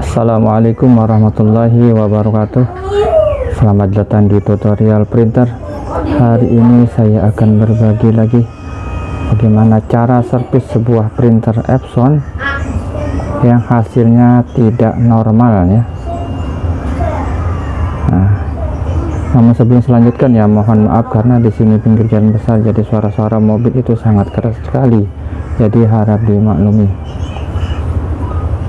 Assalamualaikum warahmatullahi wabarakatuh. Selamat datang di tutorial printer. Hari ini saya akan berbagi lagi Bagaimana cara servis sebuah printer Epson Yang hasilnya tidak normal ya namun sebelum selanjutkan ya mohon maaf karena di sini pinggir jalan besar jadi suara-suara mobil itu sangat keras sekali. Jadi harap dimaklumi.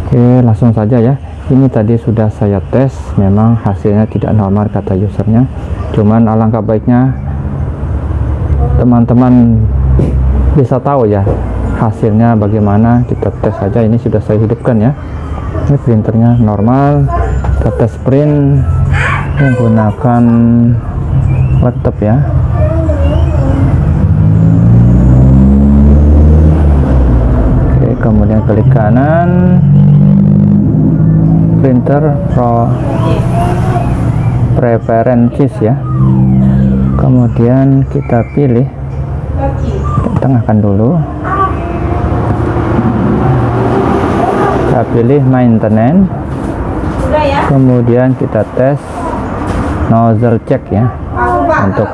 Oke langsung saja ya. Ini tadi sudah saya tes memang hasilnya tidak normal kata usernya. Cuman alangkah baiknya teman-teman bisa tahu ya hasilnya bagaimana. Kita tes saja ini sudah saya hidupkan ya. Ini printernya normal kita tes print menggunakan laptop ya. Oke kemudian klik kanan. Printer pro preferences ya. Kemudian kita pilih kita tengahkan dulu. Kita pilih maintenance. Kemudian kita tes nozzle check ya untuk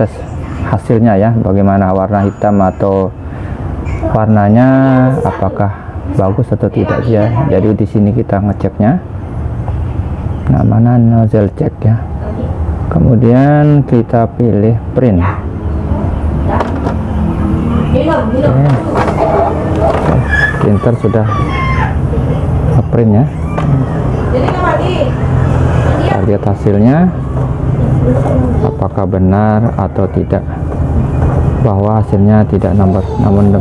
tes hasilnya ya bagaimana warna hitam atau warnanya apakah bagus atau tidak ya. Jadi di sini kita ngeceknya. Nah mana nozzle check ya. Kemudian kita pilih print. Oke. printer sudah print ya. kita lihat hasilnya. Apakah benar atau tidak? Bahwa hasilnya tidak nomor namun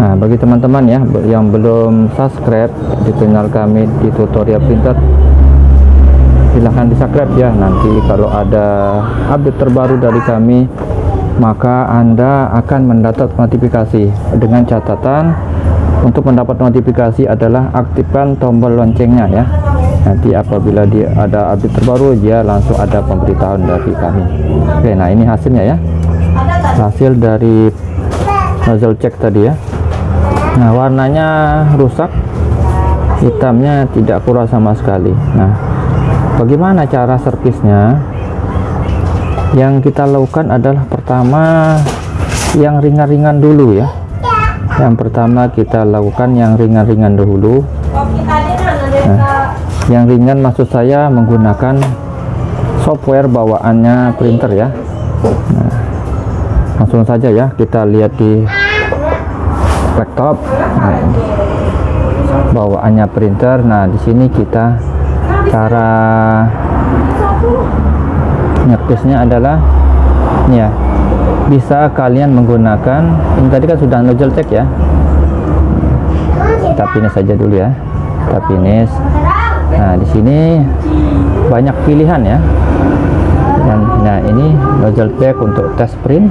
nah bagi teman-teman ya yang belum subscribe di channel kami di tutorial printer silahkan di subscribe ya. Nanti kalau ada update terbaru dari kami maka anda akan mendapat notifikasi. Dengan catatan untuk mendapat notifikasi adalah aktifkan tombol loncengnya ya nanti apabila dia ada update terbaru dia langsung ada pemberitahuan dari kami. Oke nah ini hasilnya ya. Hasil dari nozzle check tadi ya. Nah warnanya rusak hitamnya tidak kurang sama sekali. Nah bagaimana cara servisnya? Yang kita lakukan adalah pertama yang ringan-ringan dulu ya. Yang pertama kita lakukan yang ringan-ringan dahulu yang ringan maksud saya menggunakan software bawaannya printer ya. Nah, langsung saja ya kita lihat di laptop. Nah, bawaannya printer. Nah di sini kita cara nyepisnya adalah ya bisa kalian menggunakan ini tadi kan sudah nozzle check ya. Kita finish saja dulu ya. Kita finish nah di sini banyak pilihan ya. Dan nah ini nozzle pack untuk test print.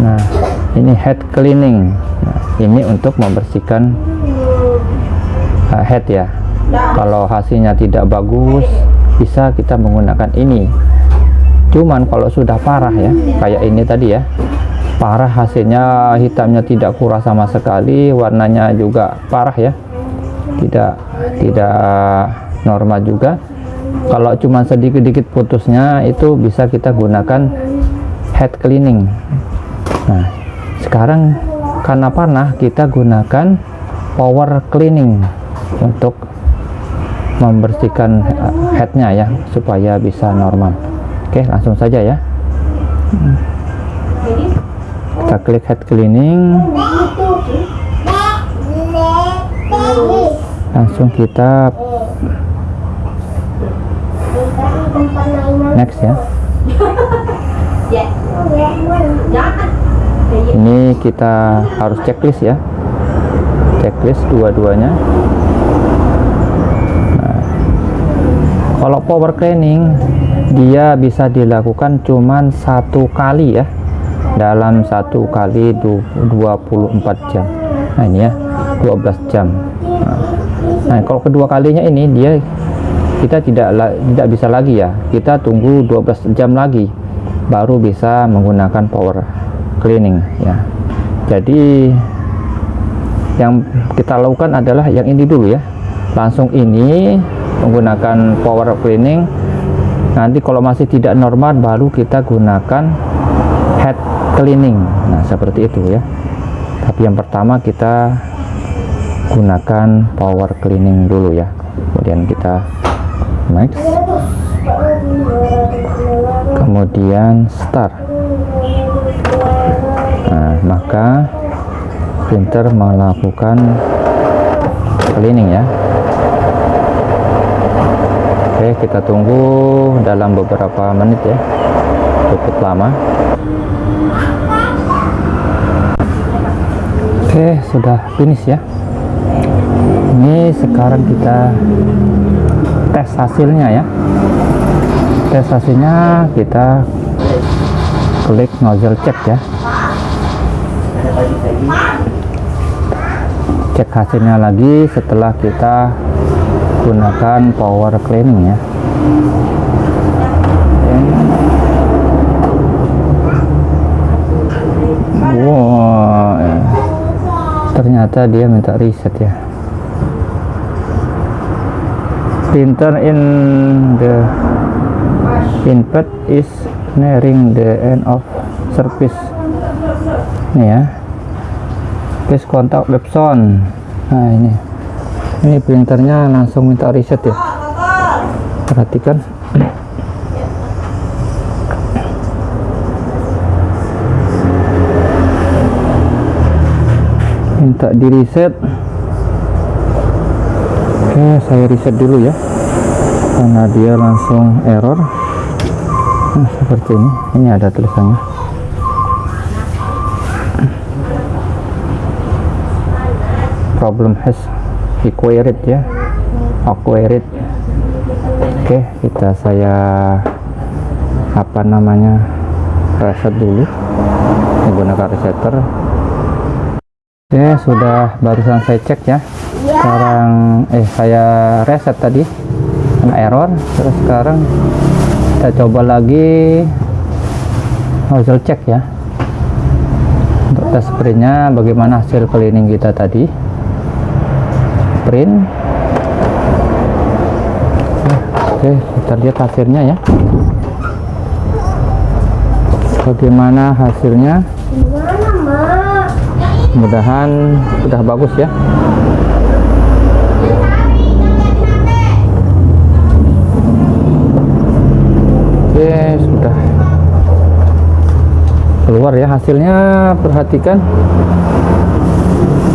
Nah ini head cleaning. Nah, ini untuk membersihkan uh, head ya. Kalau hasilnya tidak bagus bisa kita menggunakan ini. Cuman kalau sudah parah ya kayak ini tadi ya. Parah hasilnya hitamnya tidak kurang sama sekali warnanya juga parah ya tidak tidak normal juga. Kalau cuma sedikit-sedikit putusnya itu bisa kita gunakan head cleaning. Nah sekarang karena panah kita gunakan power cleaning untuk membersihkan headnya ya supaya bisa normal. Oke langsung saja ya. Kita klik head cleaning langsung kita next ya. Ini kita harus checklist ya. Checklist dua-duanya. Nah, kalau power cleaning dia bisa dilakukan cuman satu kali ya. Dalam satu kali 24 jam. Nah ini ya 12 jam nah, nah kalau kedua kalinya ini dia kita tidak tidak bisa lagi ya. Kita tunggu 12 jam lagi baru bisa menggunakan power cleaning ya. Jadi yang kita lakukan adalah yang ini dulu ya. Langsung ini menggunakan power cleaning. Nanti kalau masih tidak normal baru kita gunakan head cleaning. Nah seperti itu ya. Tapi yang pertama kita gunakan power cleaning dulu ya. Kemudian kita next kemudian start. Nah maka printer melakukan cleaning ya. Oke kita tunggu dalam beberapa menit ya. Cukup lama. Oke sudah finish ya ini sekarang kita tes hasilnya ya. Tes hasilnya kita klik nozzle check ya. Cek hasilnya lagi setelah kita gunakan power cleaning ya. Wow. Ya. ternyata dia minta reset ya printer in the input is nearing the end of service. Ini ya. Please kontak Webson nah ini. Ini printernya langsung minta reset ya. Perhatikan. Minta di reset oke saya reset dulu ya. Karena dia langsung error. Nah, seperti ini. Ini ada tulisannya. Problem has acquired ya. Acquired oke kita saya apa namanya reset dulu menggunakan resetter oke sudah barusan saya cek ya sekarang eh saya reset tadi. Kena error. Terus sekarang kita coba lagi nozzle check ya. Untuk tes sprintnya bagaimana hasil cleaning kita tadi. Print oke kita lihat hasilnya ya. Bagaimana hasilnya? Mudahan sudah bagus ya oke sudah. Keluar ya hasilnya perhatikan.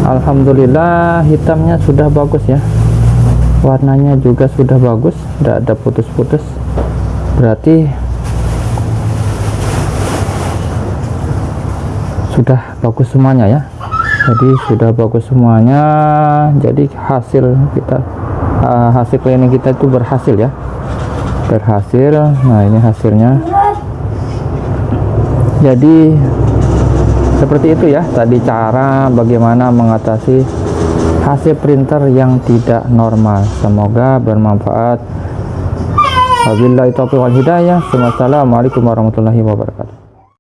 Alhamdulillah hitamnya sudah bagus ya. Warnanya juga sudah bagus tidak ada putus-putus. Berarti sudah bagus semuanya ya. Jadi sudah bagus semuanya. Jadi hasil kita uh, hasil cleaning kita itu berhasil ya berhasil. Nah ini hasilnya. Jadi seperti itu ya tadi cara bagaimana mengatasi hasil printer yang tidak normal. Semoga bermanfaat. Wabillahi taufiq wal hidayah. Wassalamualaikum warahmatullahi wabarakatuh